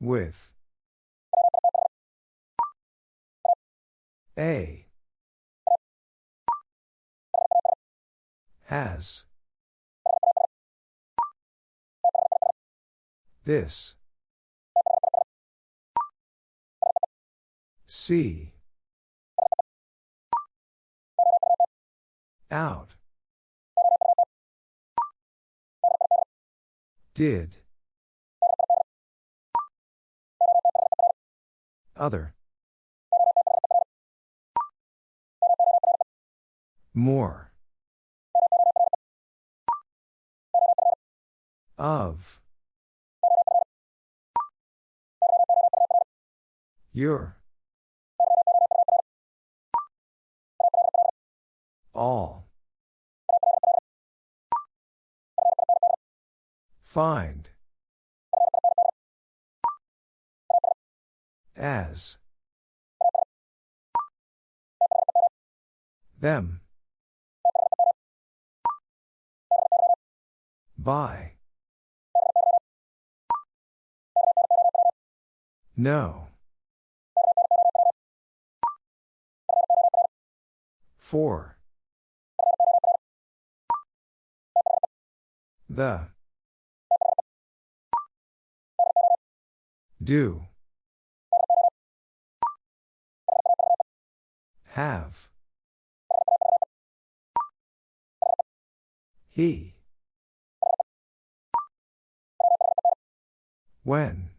With. A. Has. This. See. Out. Did. Other. More. Of. Your. All. Find. As. Them. By. No. For. The. Do. Have. He. When.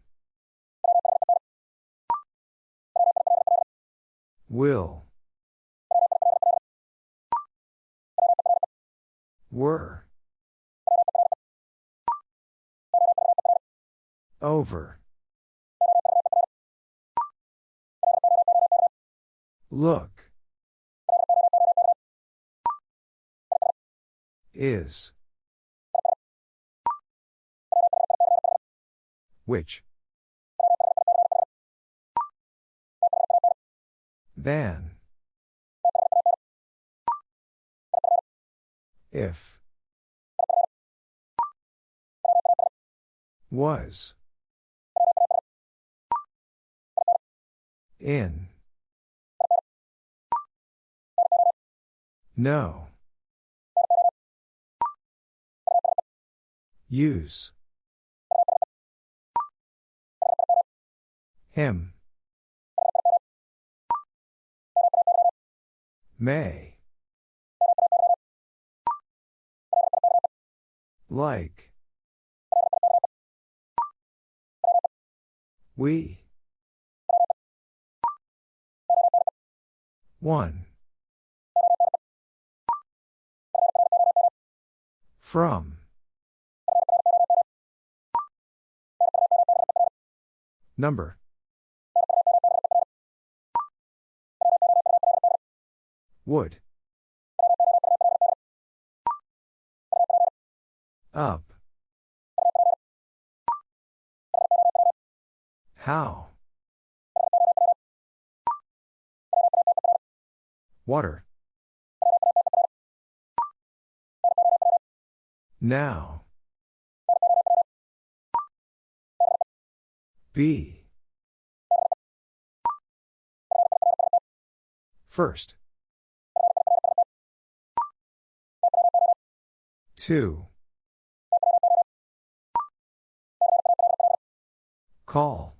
Will. Were. Over. Look. Is. Which? Than. If. Was. In. No. Use. Him. May. Like. We. One. From. Number. Would. Up. How? Water. Now. Be. First. Two. Call.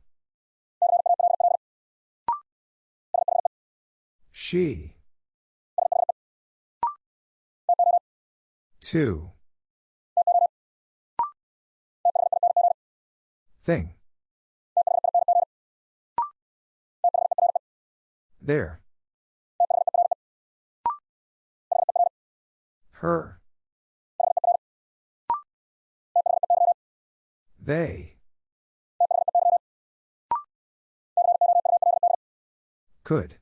She. Two. Thing. There. Her. They. Could.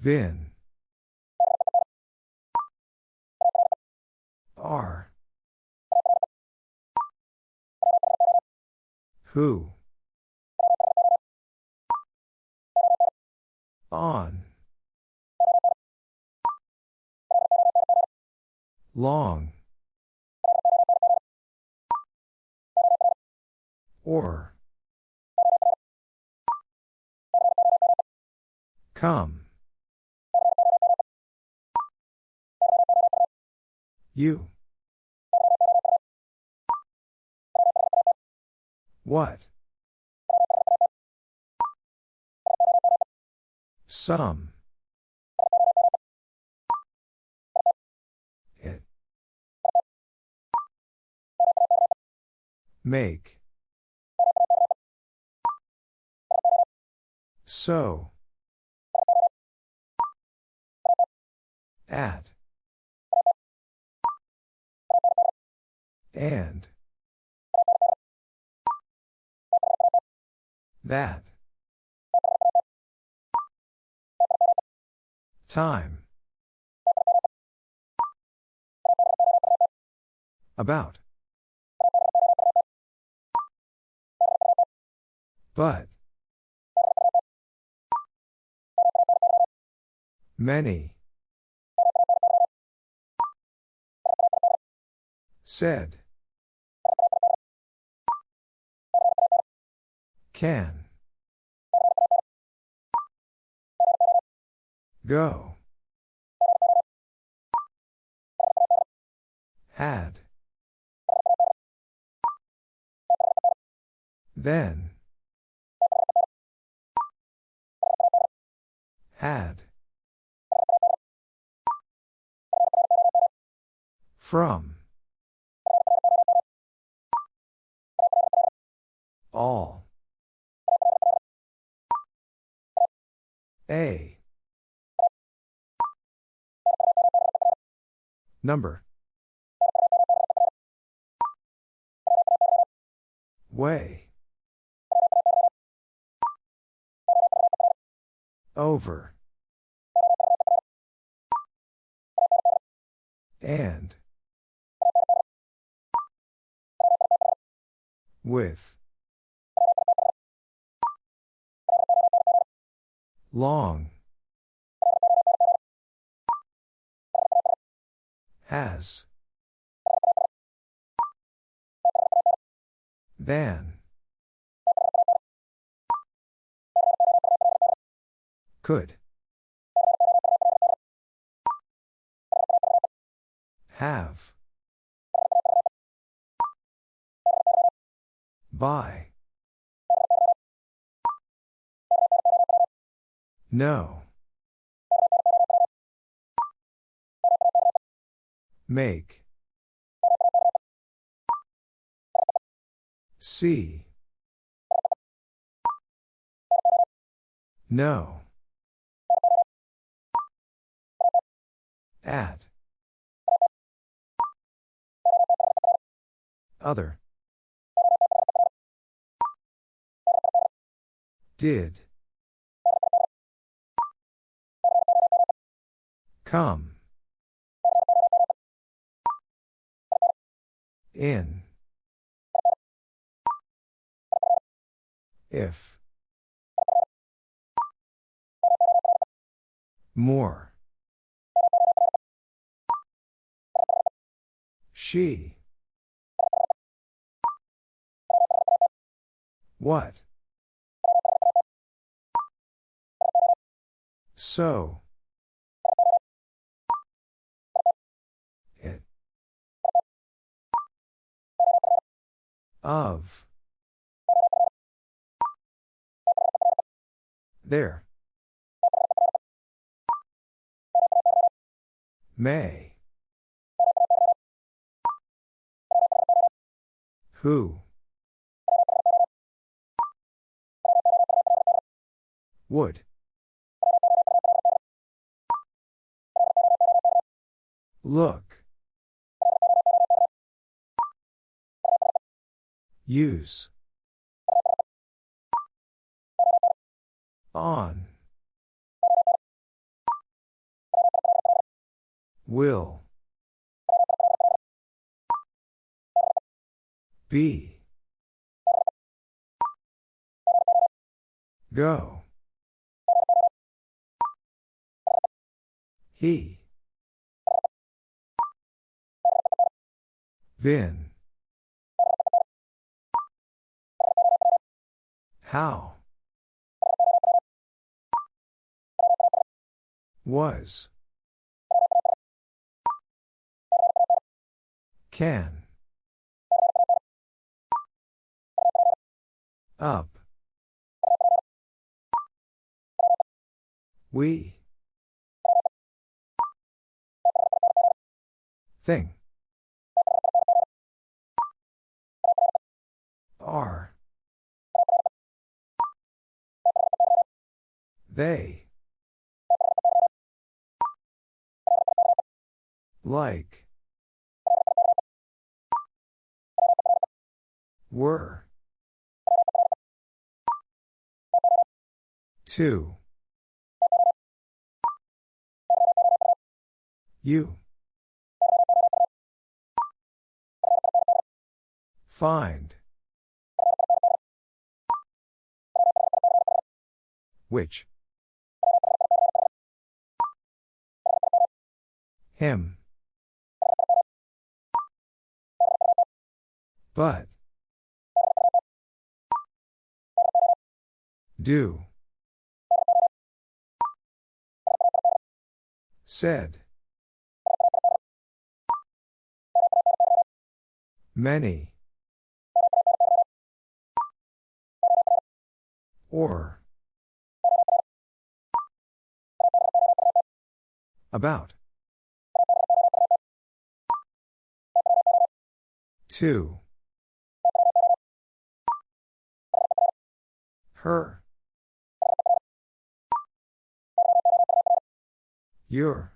Vin. Are. Who? On. Long. Or. Come. You. What? Some. It. Make. So. At. And. That. Time. About. But. Many. Said. Can. Go. Had. Then. Had. From. All. A. Number. Way. Over. And. With. Long. Has. Than. Could. Have. By. No. Make. See. No. At. Other. Did. Come. In. If. More. She. What? So. Of. There. May. Who? Would. Look. Use. On. Will. Be. Go. He. Been. How? Was. Can. Up. We. Thing. Are. They. Like. Were. Two. You. Find. Which? Him. But. Do. Said. Many. Or. About. Two. Her. Your.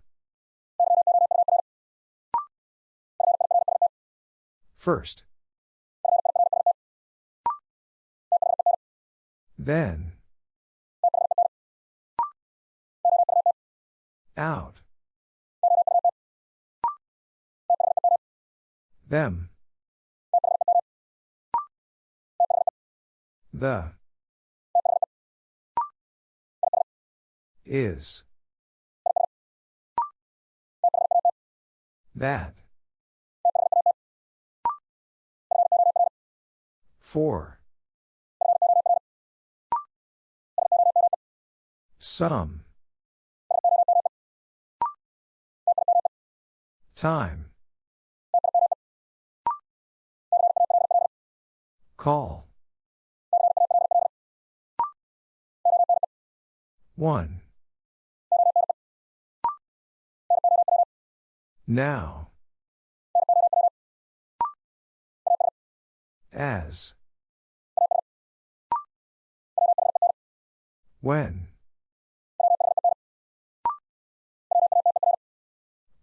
First. Then. Out. Them. The. Is. That. For. Some. Time. Call. One. Now. As. When.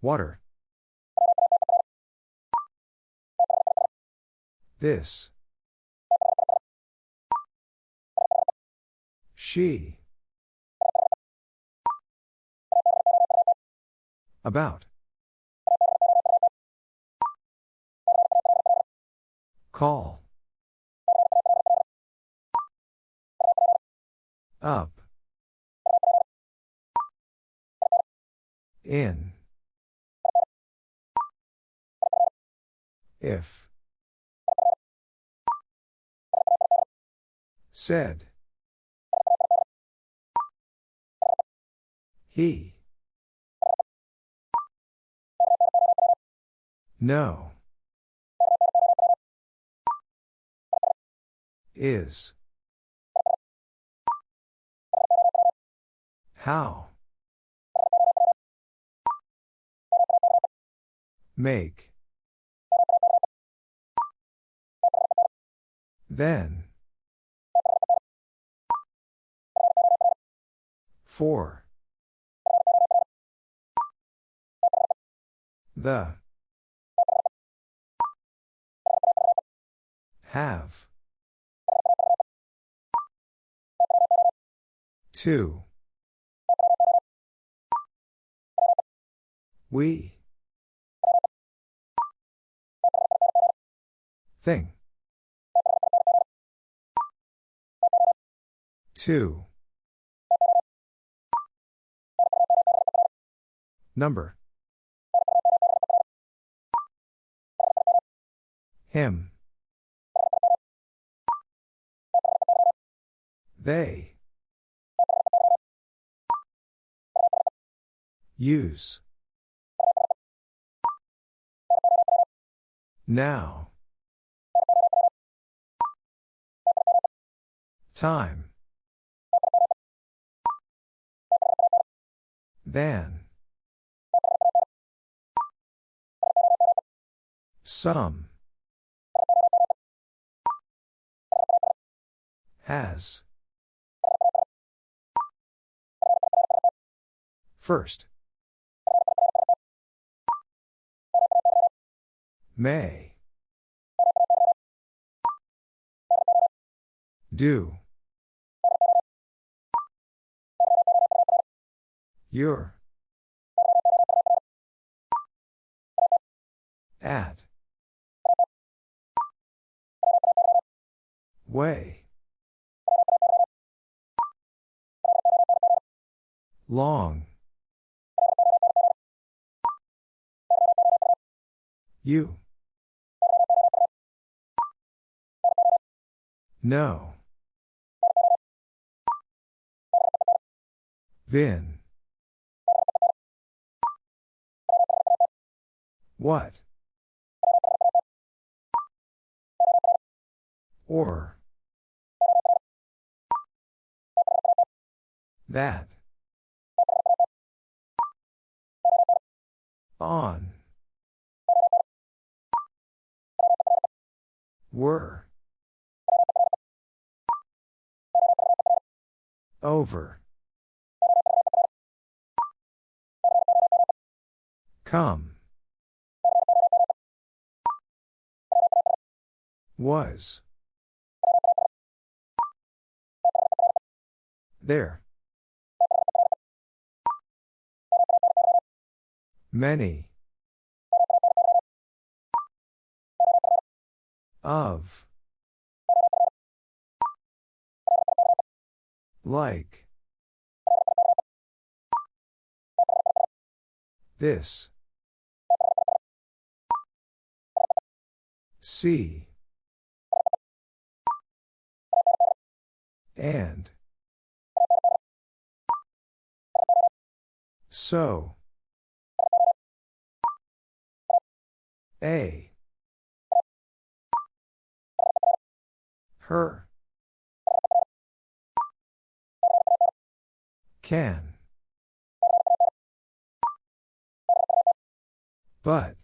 Water. This. She. About. Call. Up. In. If. Said. He. No. Is. How? Make. Then. For. The. Have. Two. We. Thing. Two. Number. Him. They. Use. Now. Time. Than. Some. Has. First. May. Do. Your. At. Way. Long. You. No. Vin. What? Or. That. On. Were. Over. Come. Was. There. Many. Of. Like. This. See. And. So. A. Her. Can. But.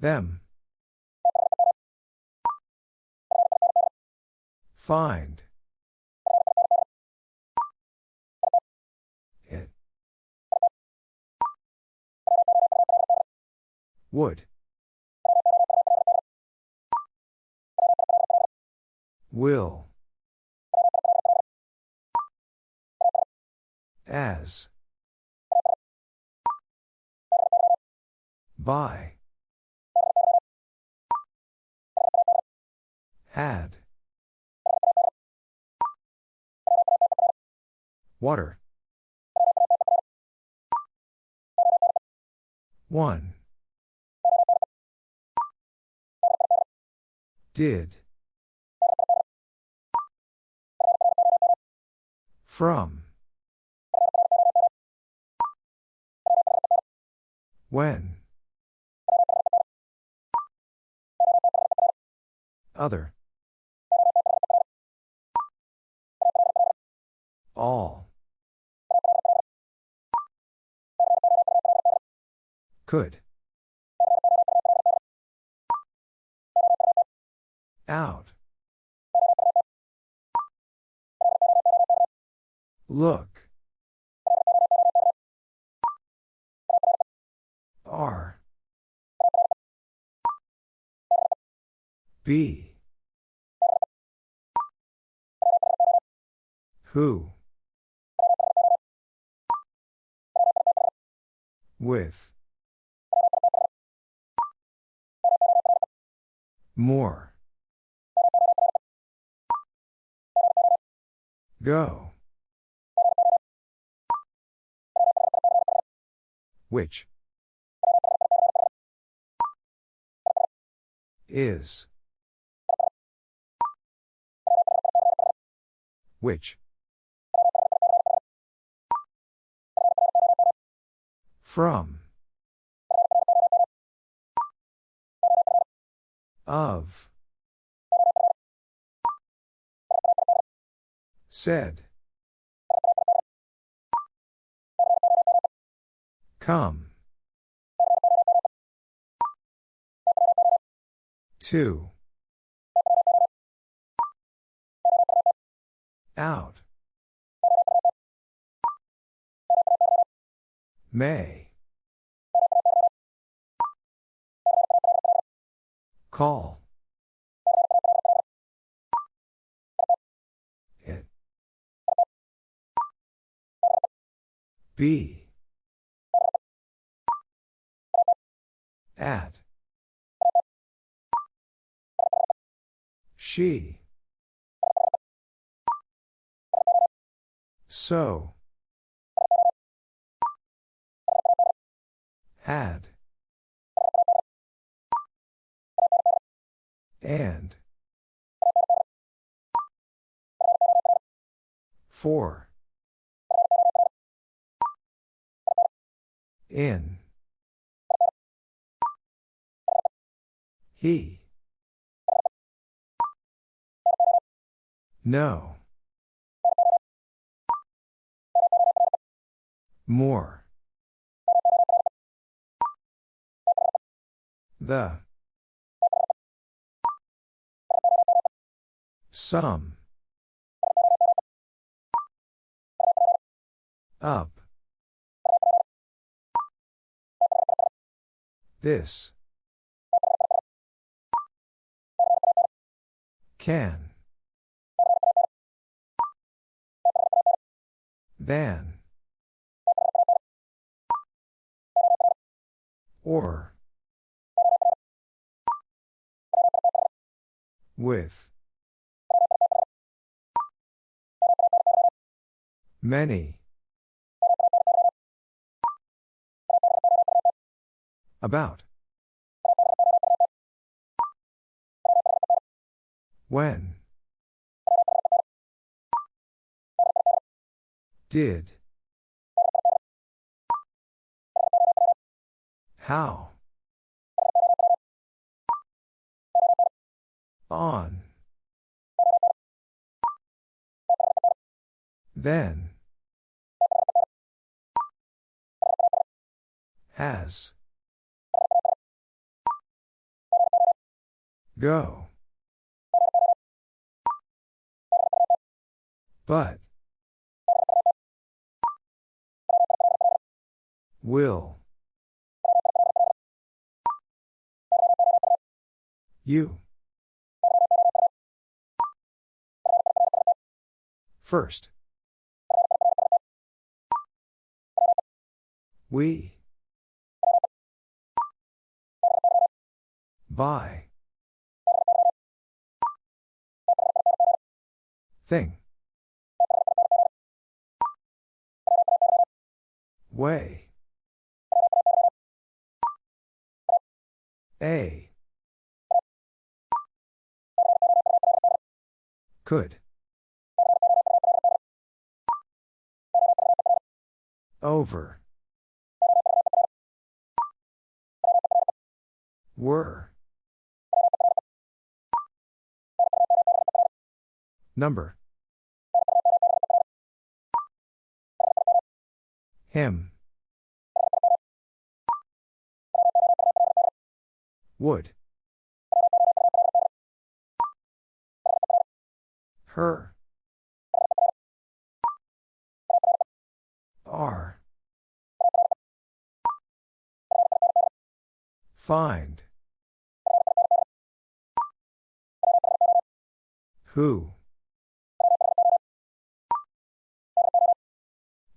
Them. Find. It. Would. Will. As. By. Had. Water. One. Did. From. When. Other. All. Could. Out. Look. R. B. Who? With. More. Go. Which is which from of said Come. Two. Out. May. Call. It. Be. At. She. So. Had. And. For. In. He. No. More. The. Some. Up. This. Can. Than. Or. With. Many. About. When. Did. How? On. Then. Has. Go. But. Will. You. First. We. By. Thing. Way. A. Could. Over. Were. Number. Him. Would. Her. Are. Find. Who?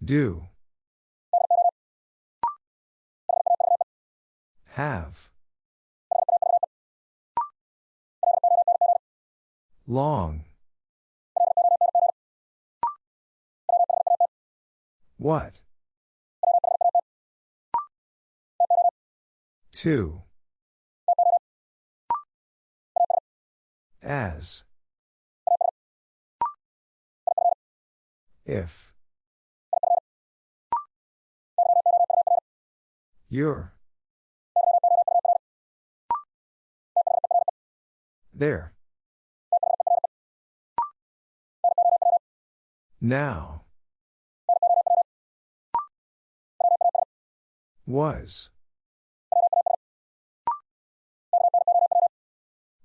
Do. Have. Long. What? Two. As. If. You're. There. Now. Was.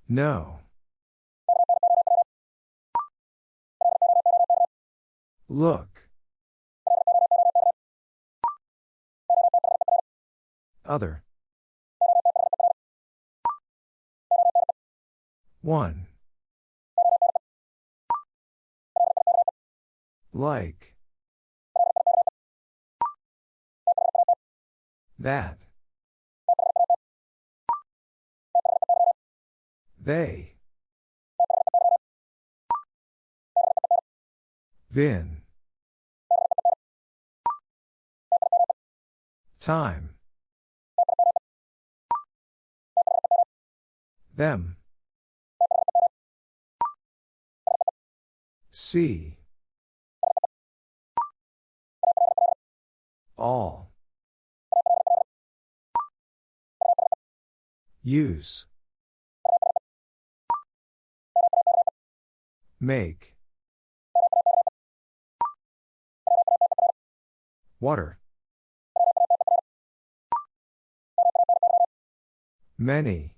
No. Look. Other. One. Like. That. They. Vin. Time. Them. See. All. Use. Make. Water. Many.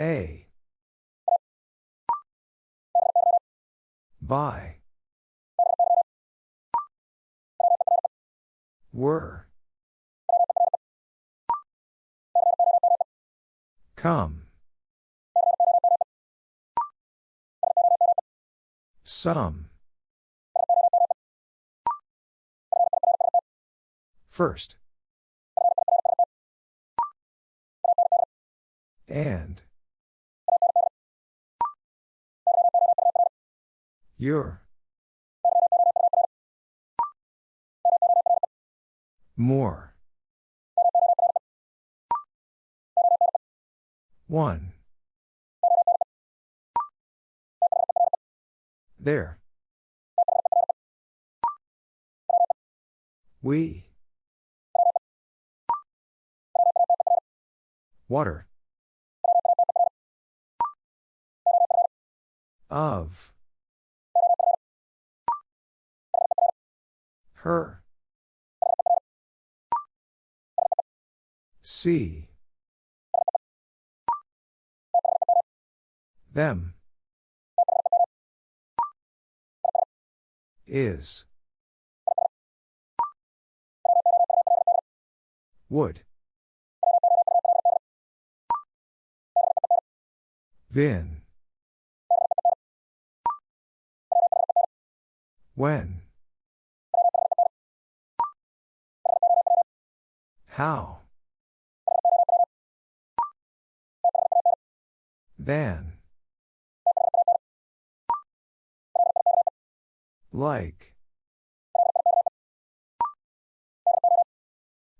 A. By. Were. Come. Some. First. And. Your. More. One. There. We. Water. Of. Her. See. Them. Is. Would. Vin. When. How? Than. Like.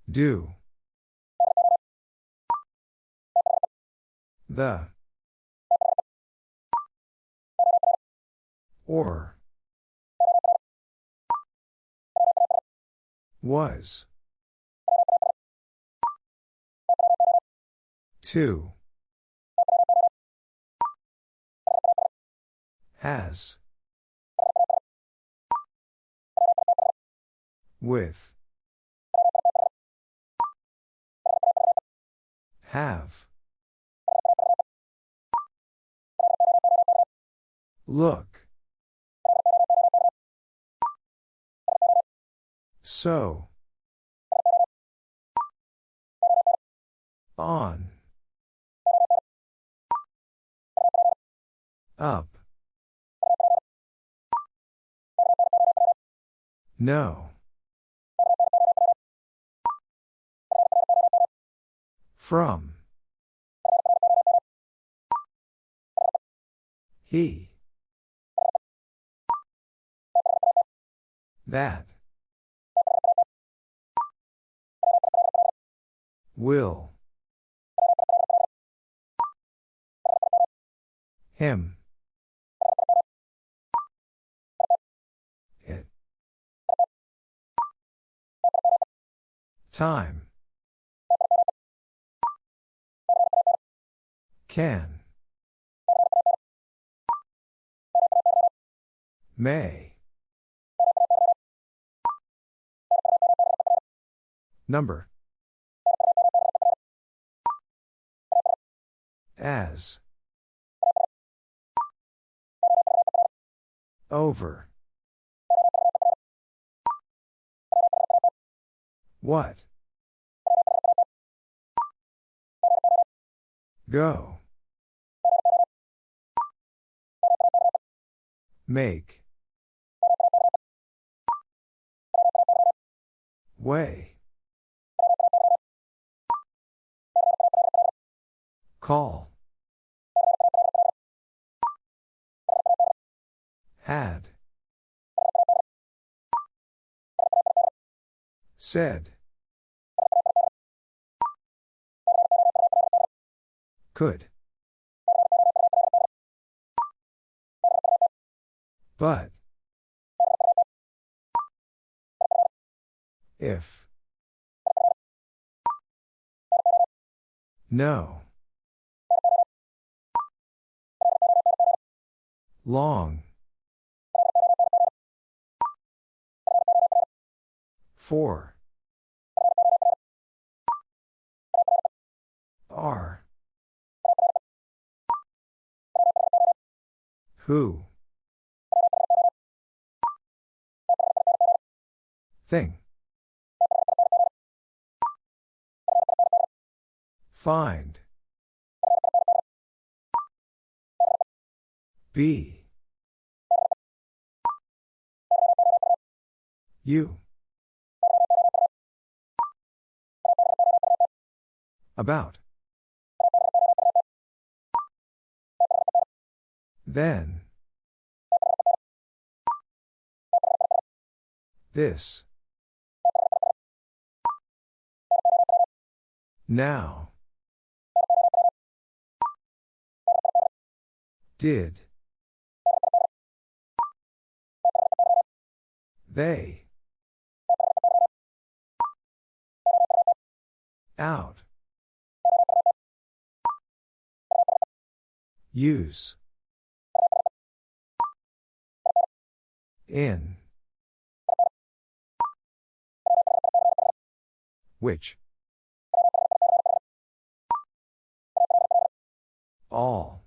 Do. The. Or. Was. Two. Has. With. Have. Look. So. On. Up. No. From. He. That. Will. Him. Time. Can. May. Number. As. Over. What? Go. Make. Way. Call. Had. Said. Could. But. If. No. Long. Four. Are. Who? Thing. Find. Be. You. About. Then. This. Now. Did. They. Out. Use. In. Which? All.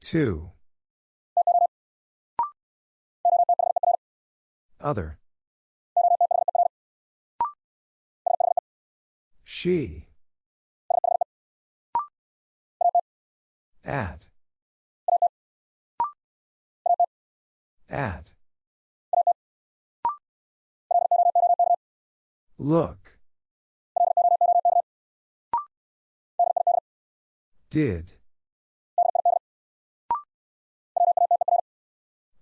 Two. Other. She. At. At. Look. Did.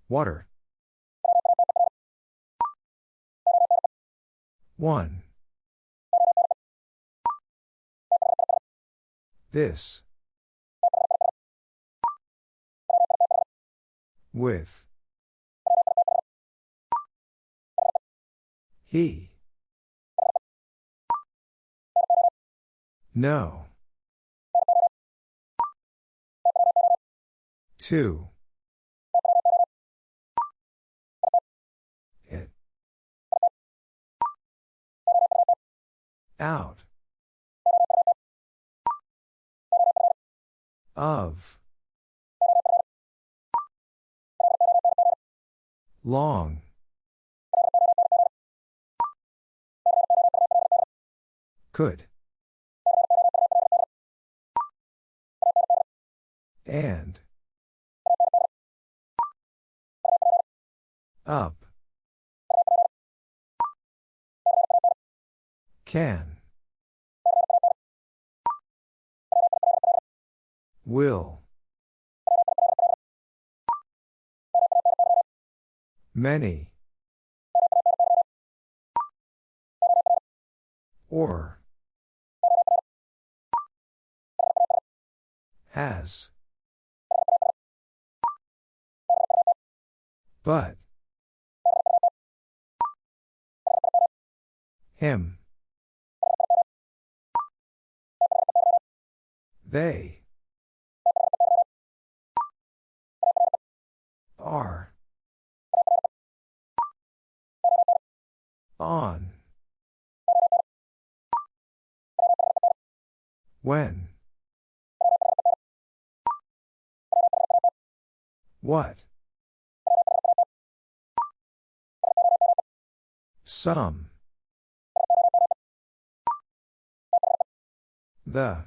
Water. One. This. With. He. No. Two. It. Out. Of. Long. Could. And. Up. Can. Will. Many. Or. Has. But. Him. They. Are. On. When. What? Some. The.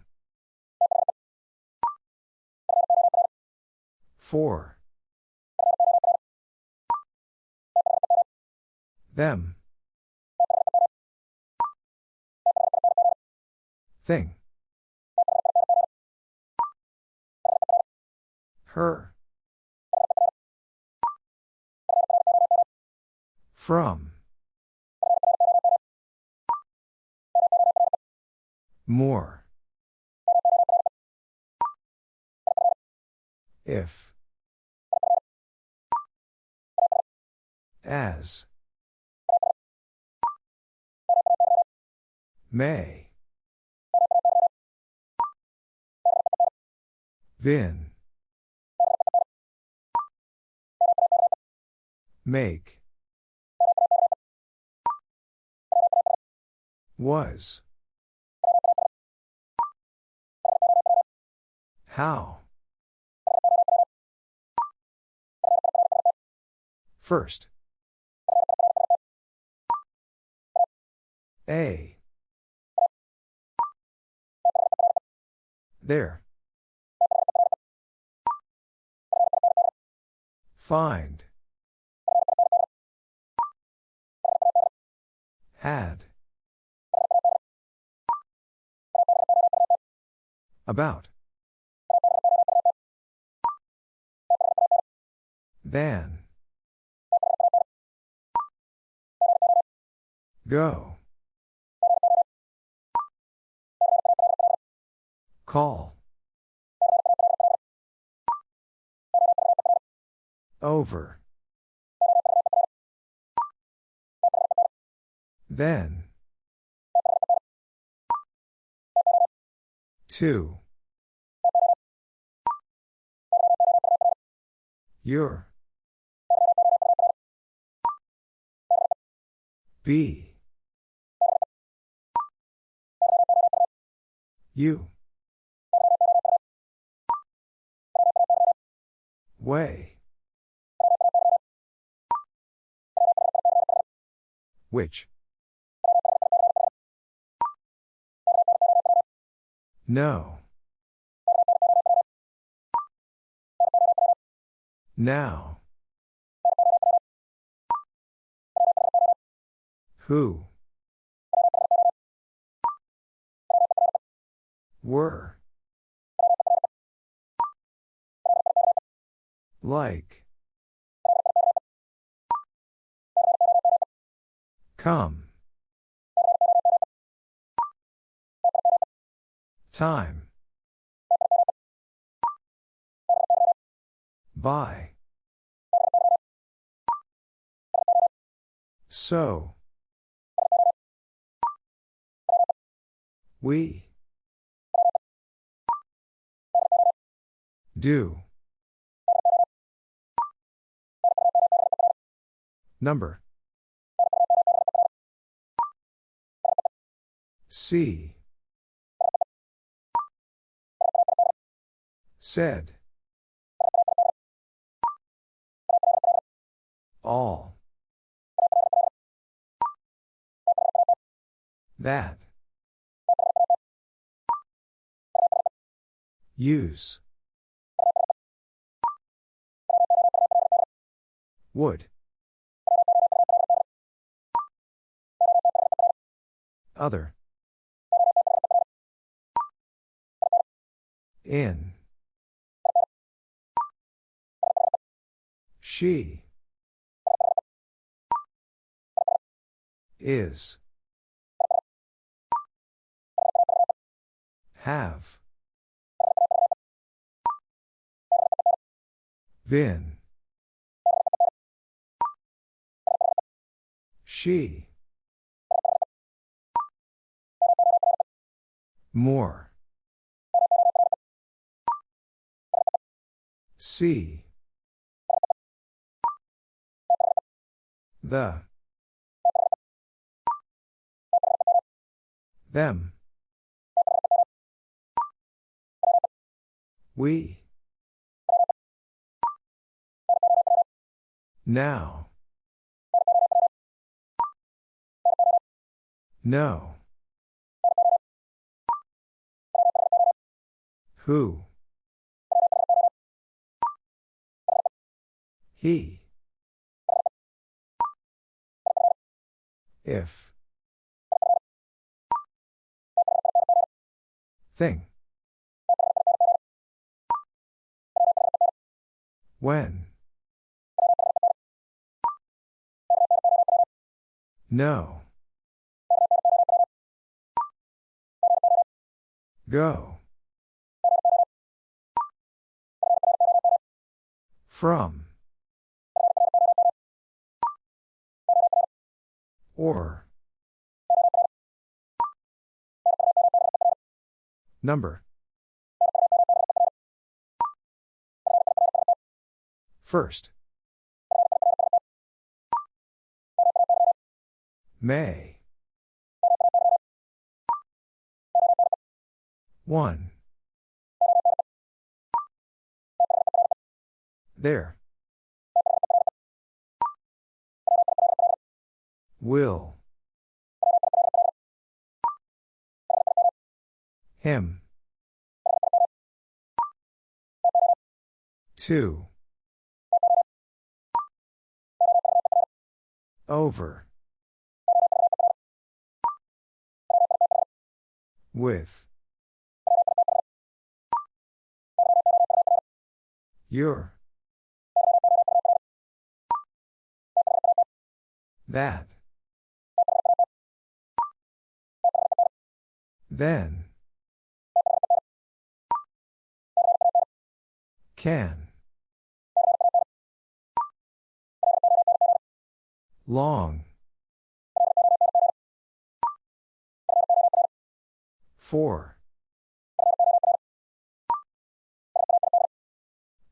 Four. Them. Thing. Her. From. More. If. As. May. Then. Make. Was. How? First. A. There. Find. Had. About. Than. Go. Call. Over. Then. Two. Your. Be. You. Way. Which? No. Now. Who? Were. Like. Come. Time. By. So. We. Do. Number. See. Said. All. That. Use. Would. Other. In. She. Is. Have. Been. She. More. See. The. Them. We. Now. No. Who? He. If. Thing. When. No. Go. From. Or. Number. First. May. One. There. Will. Him. Two. Over. With. Your. That. Then. Can. Long. Four.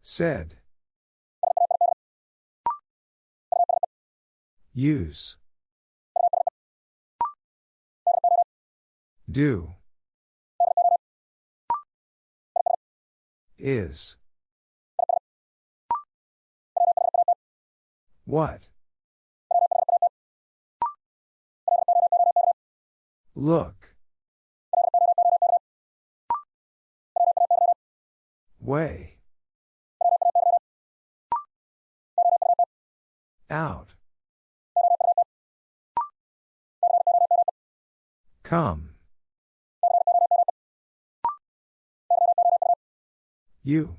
Said. Use. Do. Is. What? Look. Way. Out. Come. You.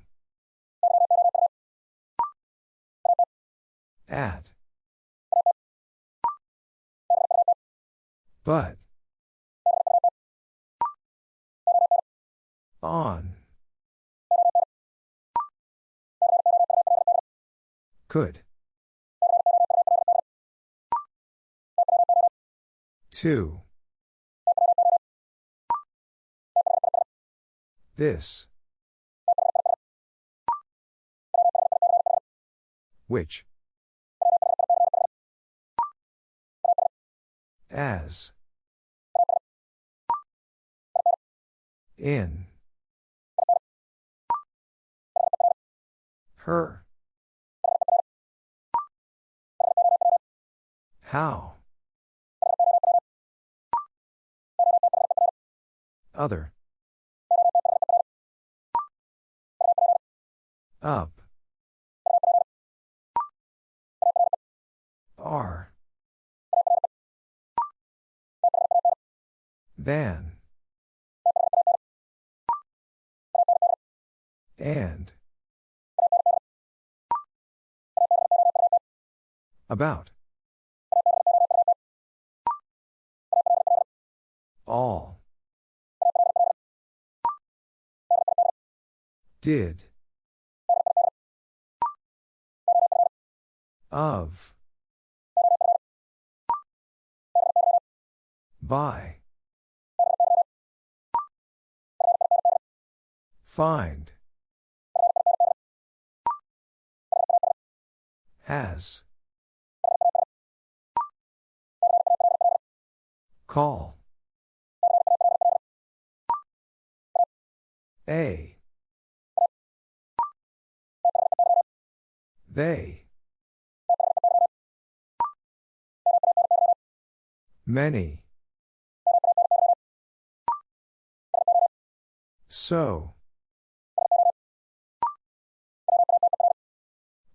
At. But. On. Could. Two. This. Which? As. In. Her. How? Other. Up. R. Than. And. About. All. Did. Of. By. Find. Has. Call. A. They. Many. So.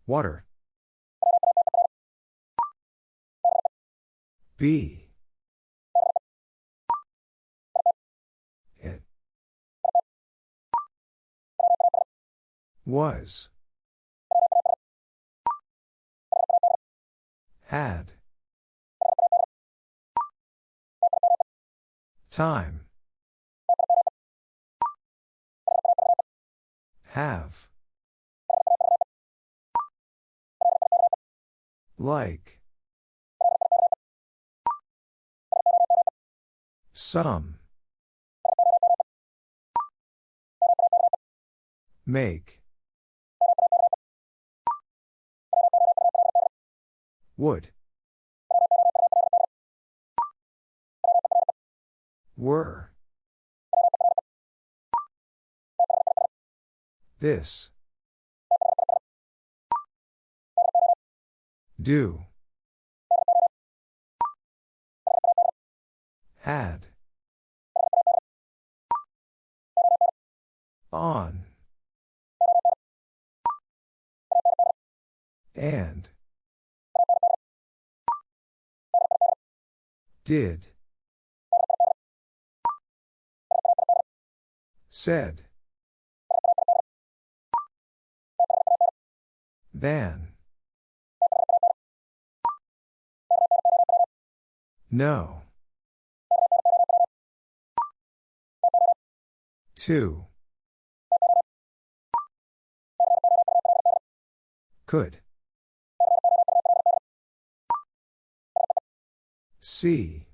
Water. B. It. Was. Had. Time. Have. Like. Some. Make. Would. Were. This. Do. Had. On. And. Did. Said. Than. No. Two. Could. See.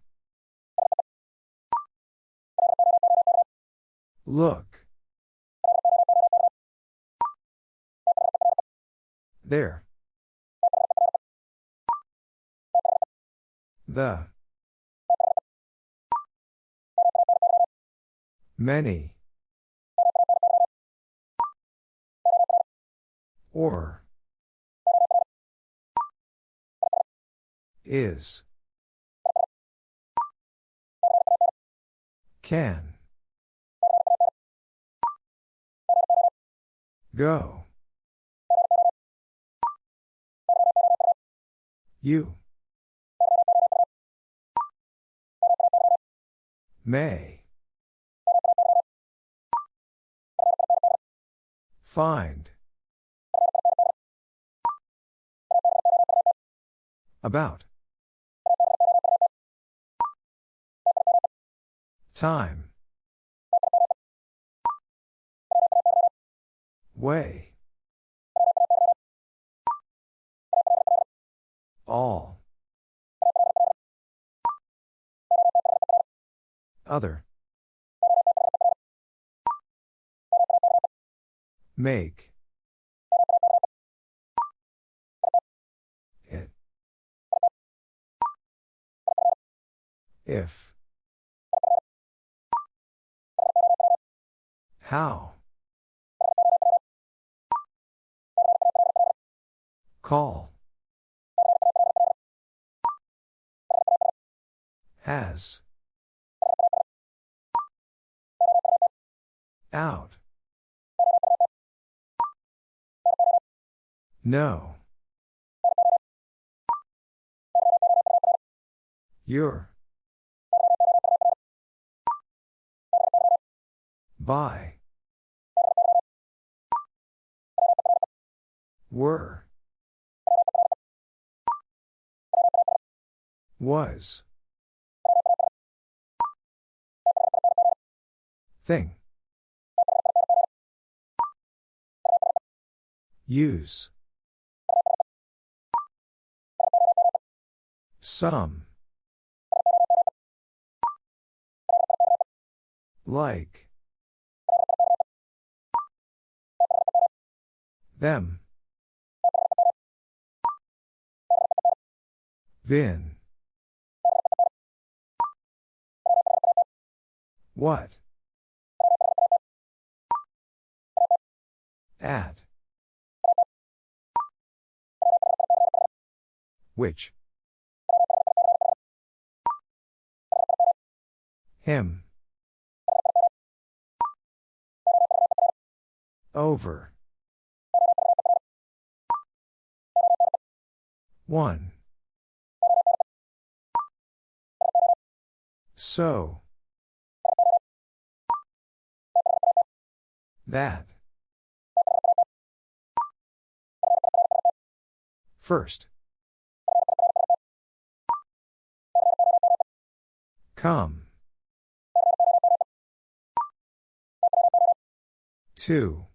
Look. There. The. Many. Or. Is. Can. Go. You. May. Find. About. Time. Way. All. Other. Make. It. If. How? Call. Has. Out. No. Your. By. Were. Was. Thing. Use. Some. Like. Them. Vin. What? At. Which? Him. Over. One. So. That. First. Come. Two.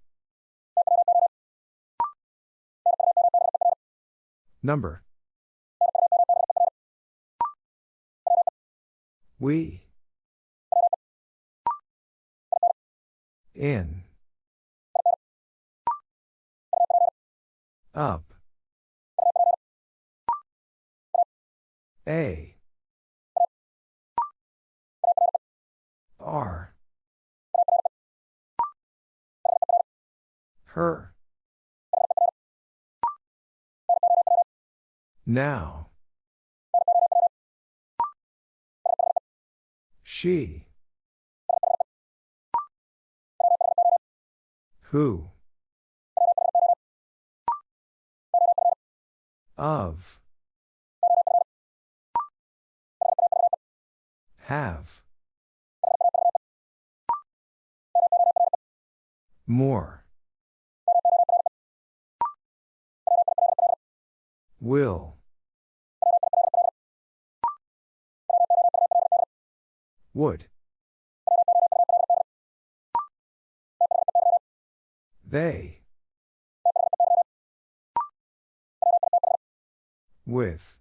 Number. We. In. Up. A. R. Her. Now. She. Who? Of. Have. More. Will. Would. They. With.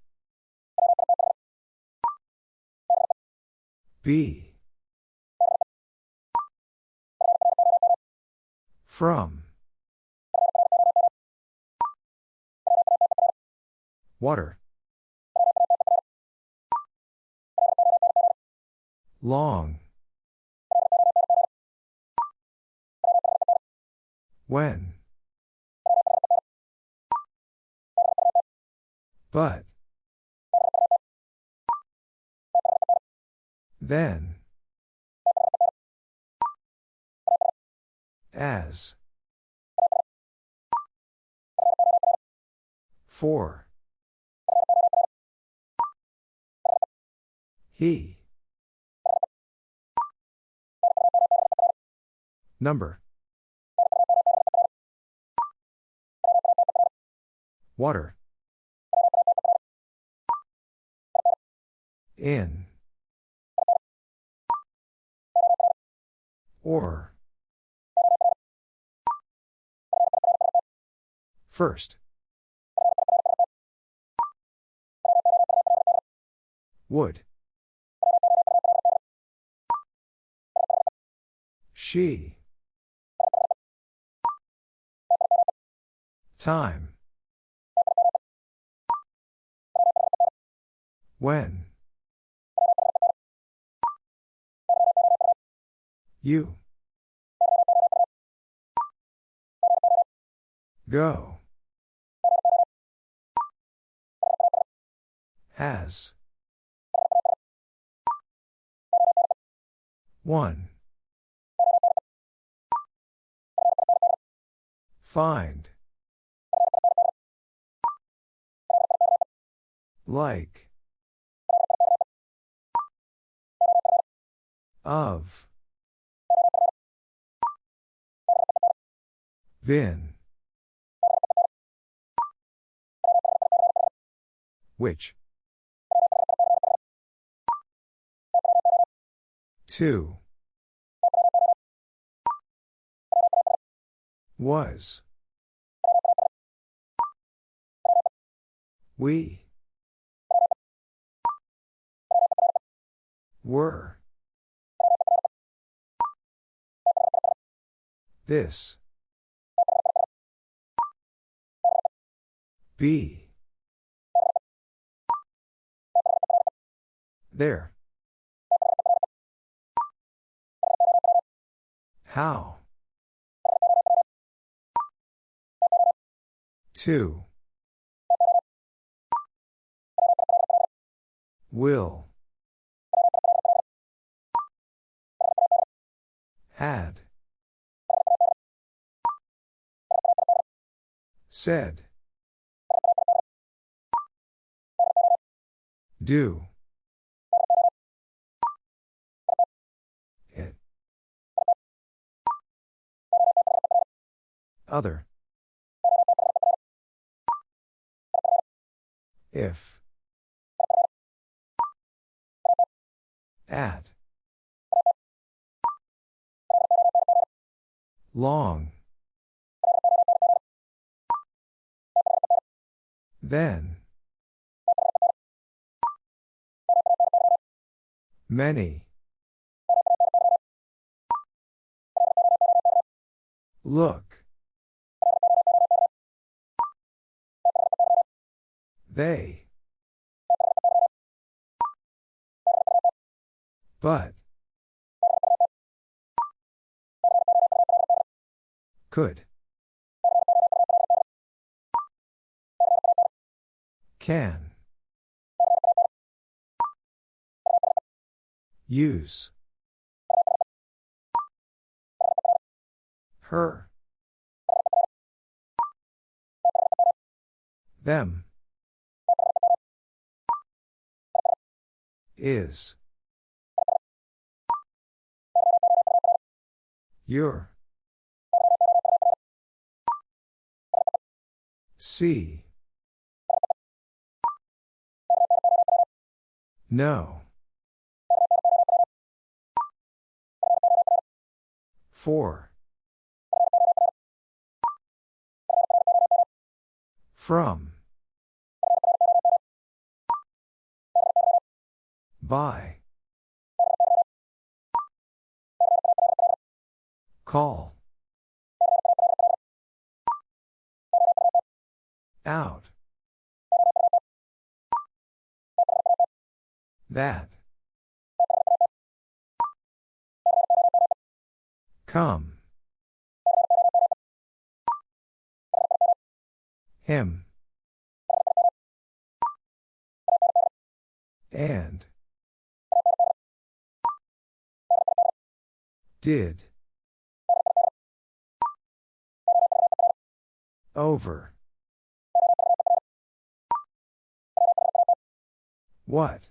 Be. From. Water. Long. When. But. Then. As. For. He. Number. Water. In. Or. First. Would. She. Time. When. You. Go. Has. One. Find. Like. Of. Vin. Which? Two. Was. We. Were. This. Be. There. How? Two. Will. Had. Said. Do. It. Other. If. At. Long. Then. Many. Look. They. But. Could. Can. Use. Her. Them. Is. Your. See. No. For. From. By. Call. Out. That. Come. Him. And. Did. Over. What?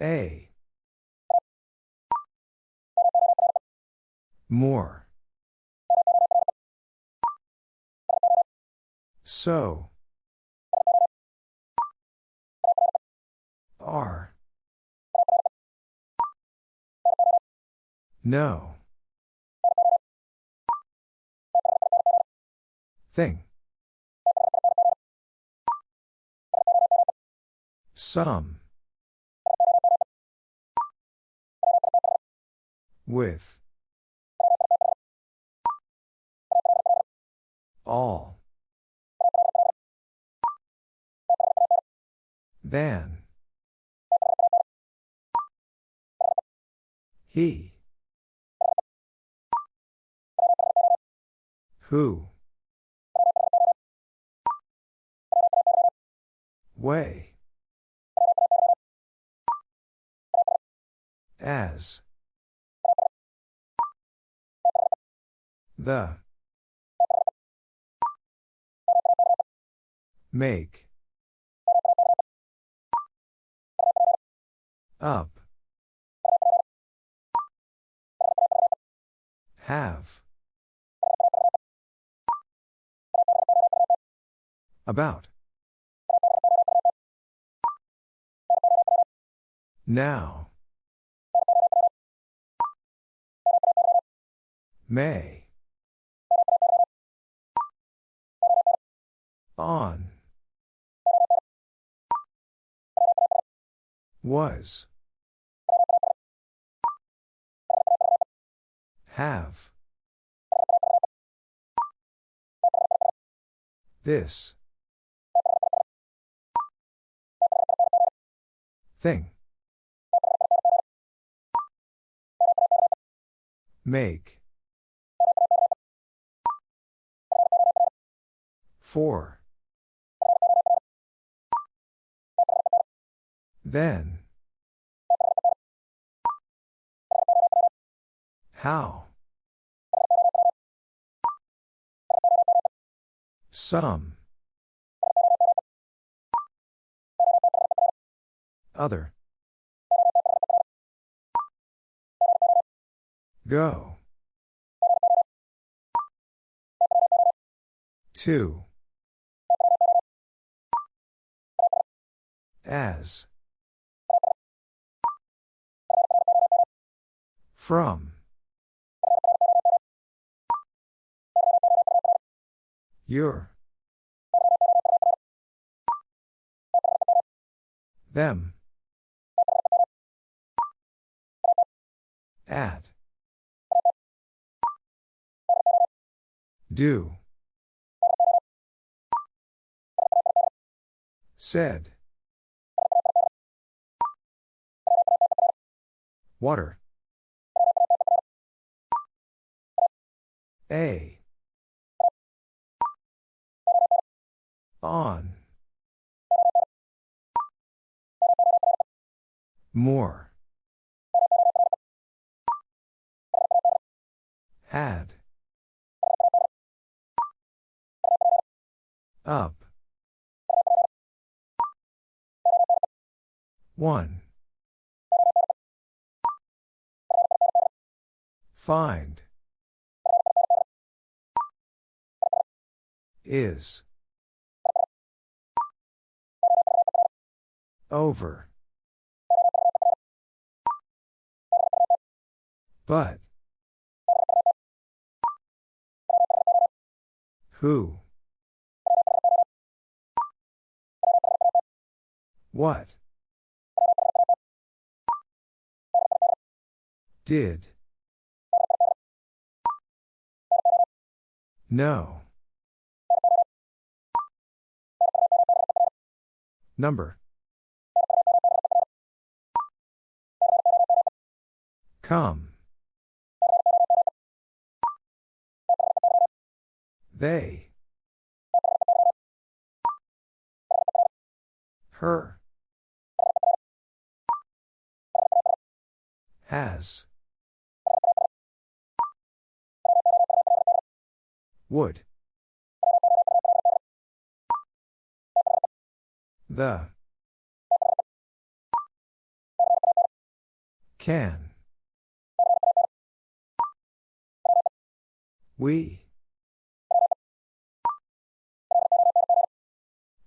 A. More. So. Are. No. Thing. Some. With. All. Than. He. Who? Way. As. The. Make. Up. Have. About. Now. May. On. Was. Have. This. Thing. Make. For. Then. How? Some. Other. Go. Two. As. From. Your. Them. At. Do. Said. Water. A. On. More. Had. Up. One. Find. Is. Over. But. Who? What? Did. No. Number. Come. They. Her. Has. Would. The. Can. We.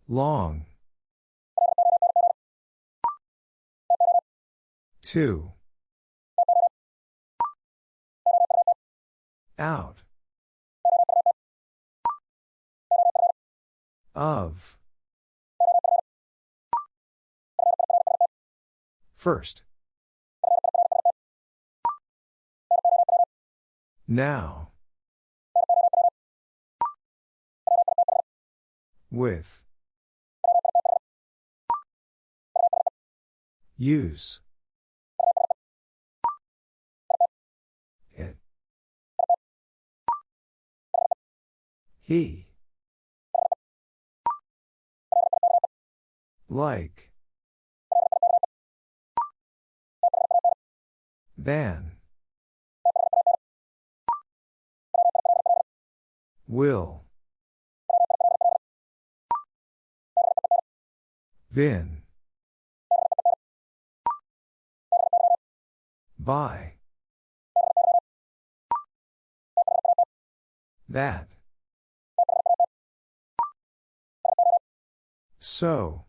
Long. Two. Out. Of. First. Now. With. Use. It. He. Like. Than. Will. Vin. By. That. So.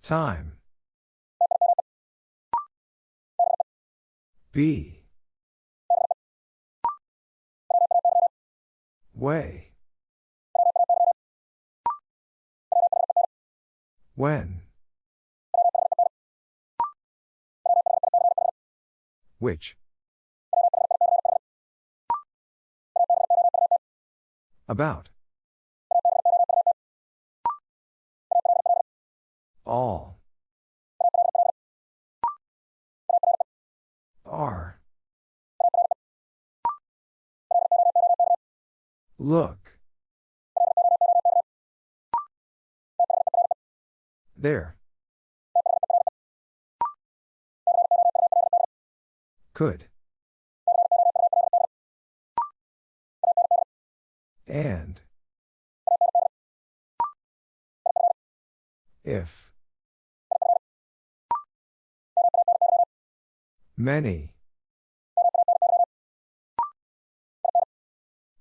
Time. Be. Way. When. Which. About. All. Are. Look. There. Could. And. If. Many.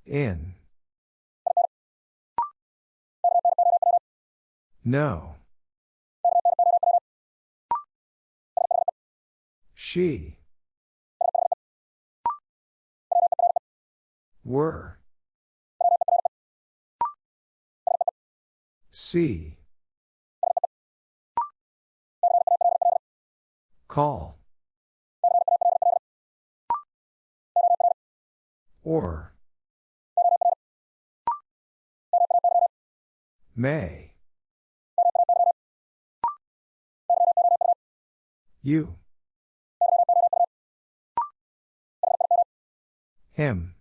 In. No. She. Were. See. Call. Or. May. You. Him.